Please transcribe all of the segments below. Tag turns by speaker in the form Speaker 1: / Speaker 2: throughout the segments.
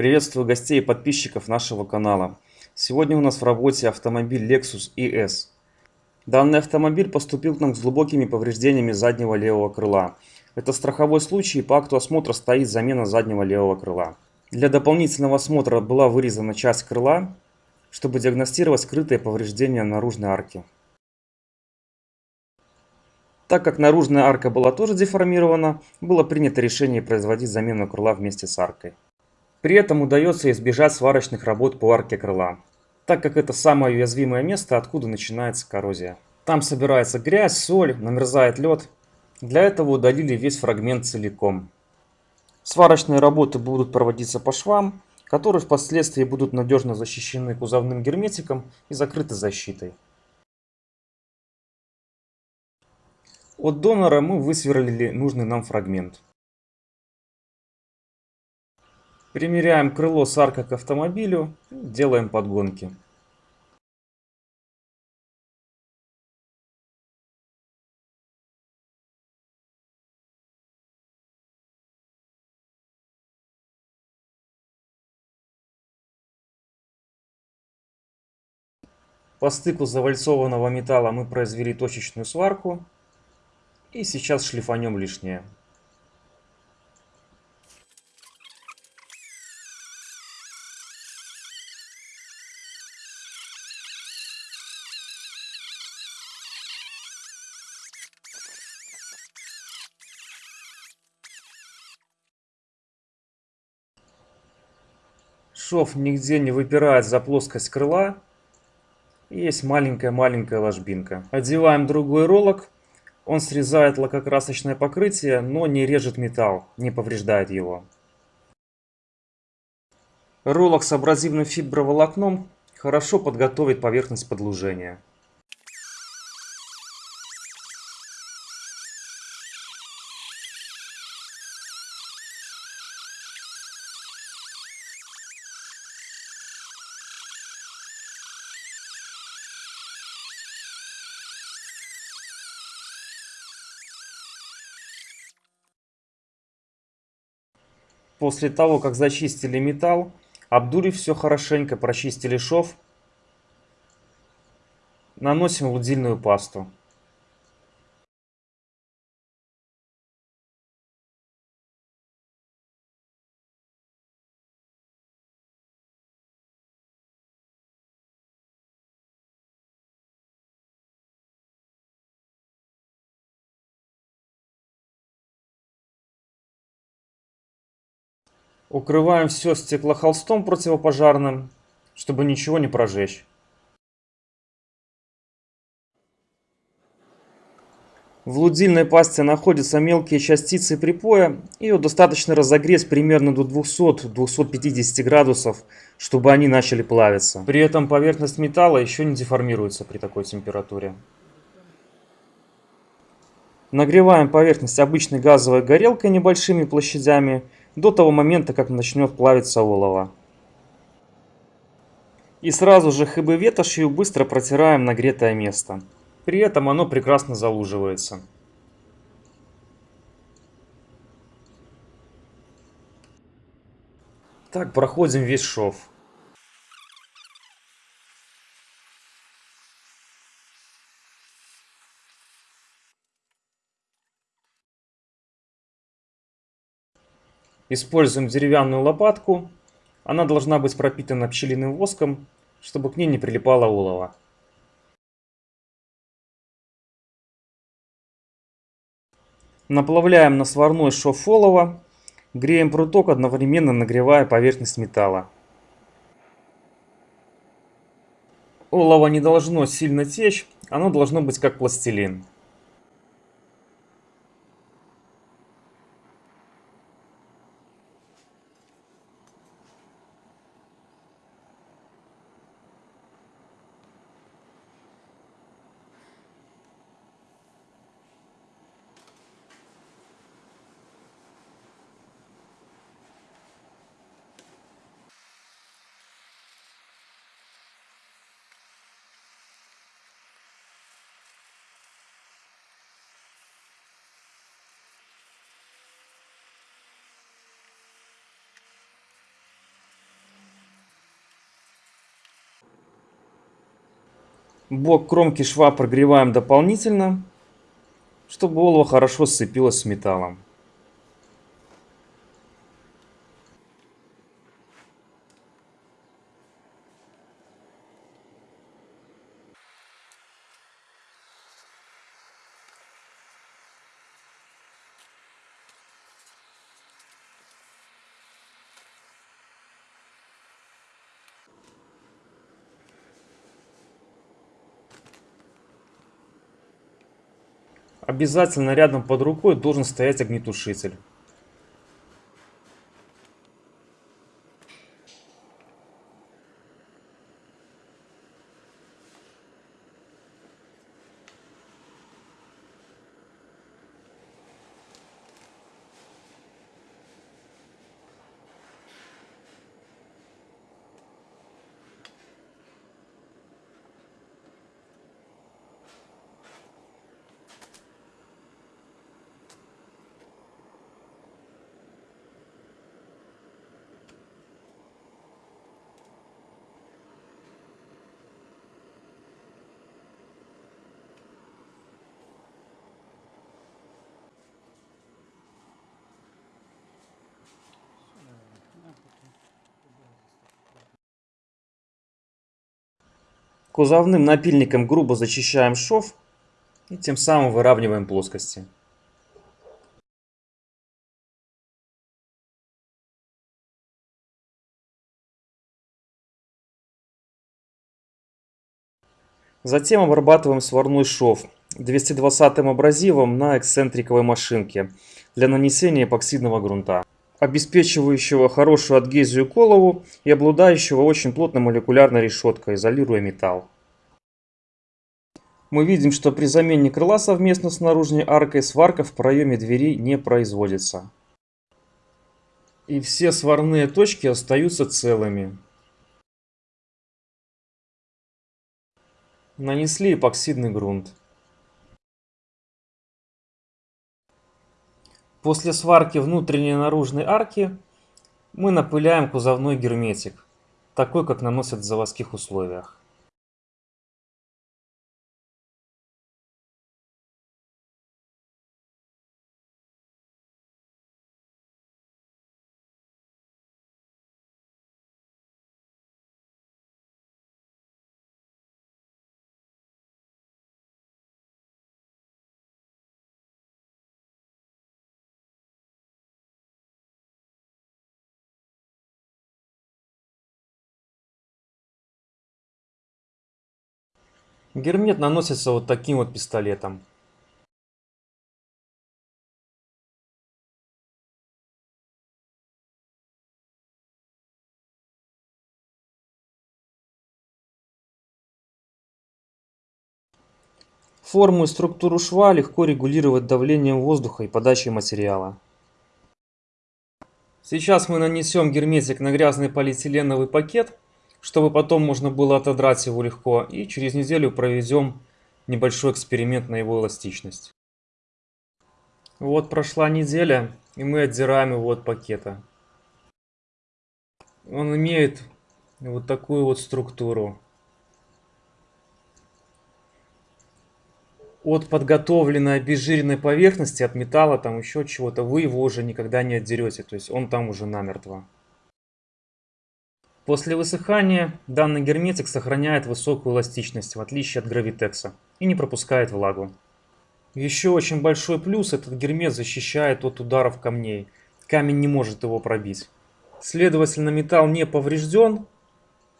Speaker 1: Приветствую гостей и подписчиков нашего канала. Сегодня у нас в работе автомобиль Lexus ES. Данный автомобиль поступил к нам с глубокими повреждениями заднего левого крыла. Это страховой случай и по акту осмотра стоит замена заднего левого крыла. Для дополнительного осмотра была вырезана часть крыла, чтобы диагностировать скрытые повреждения наружной арки. Так как наружная арка была тоже деформирована, было принято решение производить замену крыла вместе с аркой. При этом удается избежать сварочных работ по арке крыла, так как это самое уязвимое место, откуда начинается коррозия. Там собирается грязь, соль, намерзает лед. Для этого удалили весь фрагмент целиком. Сварочные работы будут проводиться по швам, которые впоследствии будут надежно защищены кузовным герметиком и закрыты защитой. От донора мы высверлили нужный нам фрагмент. Примеряем крыло с аркой к автомобилю, делаем подгонки. По стыку завальцованного металла мы произвели точечную сварку. И сейчас шлифанем лишнее. Шов нигде не выпирает за плоскость крыла. Есть маленькая-маленькая ложбинка. Одеваем другой ролок. Он срезает лакокрасочное покрытие, но не режет металл, не повреждает его. Ролок с абразивным фиброволокном хорошо подготовит поверхность подлужения. После того, как зачистили металл, обдурив все хорошенько, прочистили шов, наносим лудильную пасту. Укрываем все стеклохолстом противопожарным, чтобы ничего не прожечь. В лудильной пасте находятся мелкие частицы припоя. Ее достаточно разогреть примерно до 200-250 градусов, чтобы они начали плавиться. При этом поверхность металла еще не деформируется при такой температуре. Нагреваем поверхность обычной газовой горелкой небольшими площадями до того момента, как начнет плавиться олово. И сразу же хб ветошью быстро протираем нагретое место. При этом оно прекрасно залуживается. Так проходим весь шов. Используем деревянную лопатку. Она должна быть пропитана пчелиным воском, чтобы к ней не прилипало олово. Наплавляем на сварной шов олова. Греем пруток, одновременно нагревая поверхность металла. Олово не должно сильно течь, оно должно быть как пластилин. Бок кромки шва прогреваем дополнительно, чтобы олово хорошо сцепилось с металлом. Обязательно рядом под рукой должен стоять огнетушитель. Кузовным напильником грубо зачищаем шов и тем самым выравниваем плоскости. Затем обрабатываем сварной шов 220 абразивом на эксцентриковой машинке для нанесения эпоксидного грунта, обеспечивающего хорошую адгезию к олову и обладающего очень плотной молекулярной решеткой, изолируя металл. Мы видим, что при замене крыла совместно с наружной аркой сварка в проеме двери не производится. И все сварные точки остаются целыми. Нанесли эпоксидный грунт. После сварки внутренней и наружной арки мы напыляем кузовной герметик, такой как наносят в заводских условиях. Гермет наносится вот таким вот пистолетом. Форму и структуру шва легко регулировать давлением воздуха и подачей материала. Сейчас мы нанесем герметик на грязный полиэтиленовый пакет чтобы потом можно было отодрать его легко. И через неделю проведем небольшой эксперимент на его эластичность. Вот прошла неделя, и мы отдираем его от пакета. Он имеет вот такую вот структуру. От подготовленной обезжиренной поверхности, от металла, там еще чего-то, вы его уже никогда не отдерете. То есть он там уже намертво. После высыхания данный герметик сохраняет высокую эластичность, в отличие от гравитекса, и не пропускает влагу. Еще очень большой плюс, этот гермет защищает от ударов камней. Камень не может его пробить. Следовательно, металл не поврежден,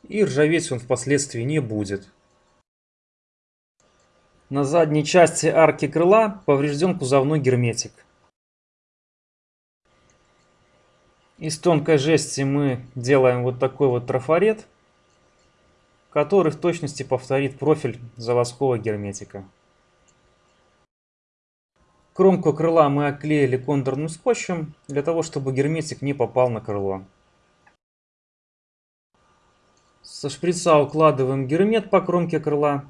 Speaker 1: и ржаветь он впоследствии не будет. На задней части арки крыла поврежден кузовной герметик. Из тонкой жести мы делаем вот такой вот трафарет, который в точности повторит профиль заводского герметика. Кромку крыла мы оклеили контурным скотчем, для того, чтобы герметик не попал на крыло. Со шприца укладываем гермет по кромке крыла.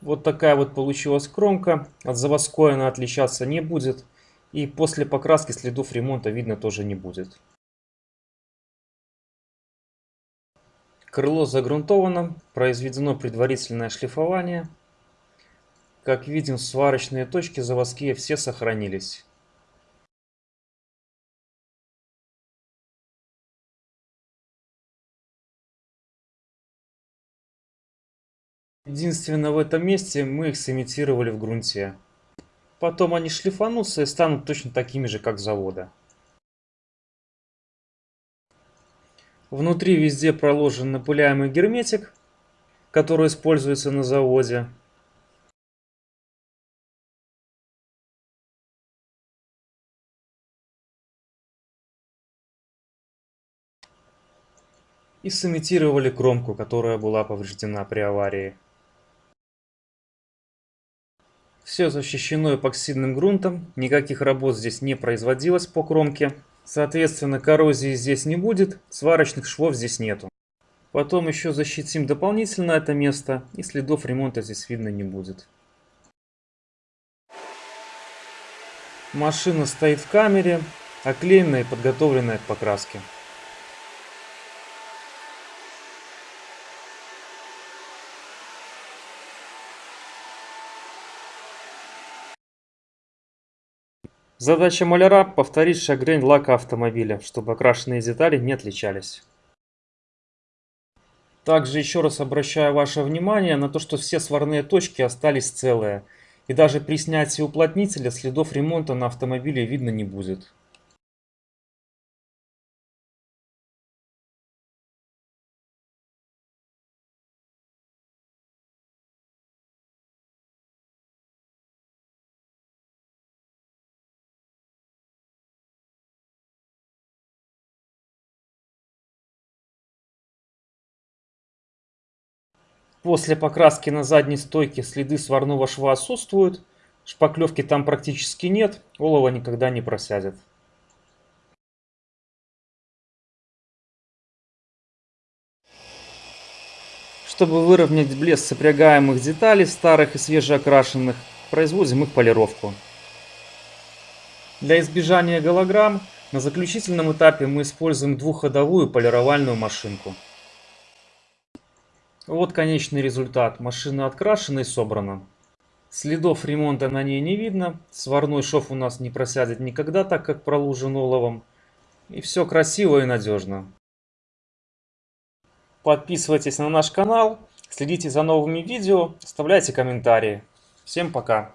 Speaker 1: Вот такая вот получилась кромка. От заводской она отличаться не будет. И после покраски следов ремонта видно тоже не будет. Крыло загрунтовано, произведено предварительное шлифование. Как видим, сварочные точки заводские все сохранились. Единственное в этом месте мы их сымитировали в грунте. Потом они шлифанутся и станут точно такими же, как завода. Внутри везде проложен напыляемый герметик, который используется на заводе. И сымитировали кромку, которая была повреждена при аварии. Все защищено эпоксидным грунтом, никаких работ здесь не производилось по кромке. Соответственно, коррозии здесь не будет, сварочных швов здесь нету. Потом еще защитим дополнительно это место, и следов ремонта здесь видно не будет. Машина стоит в камере, оклеенная и подготовленная к покраске. Задача маляра – повторить шагрень лака автомобиля, чтобы окрашенные детали не отличались. Также еще раз обращаю ваше внимание на то, что все сварные точки остались целые. И даже при снятии уплотнителя следов ремонта на автомобиле видно не будет. После покраски на задней стойке следы сварного шва отсутствуют, шпаклевки там практически нет, олово никогда не просядет. Чтобы выровнять блеск сопрягаемых деталей, старых и свежеокрашенных, производим их полировку. Для избежания голограмм на заключительном этапе мы используем двухходовую полировальную машинку. Вот конечный результат. Машина открашена и собрана. Следов ремонта на ней не видно. Сварной шов у нас не просядет никогда, так как пролужен оловом. И все красиво и надежно. Подписывайтесь на наш канал, следите за новыми видео, оставляйте комментарии. Всем пока!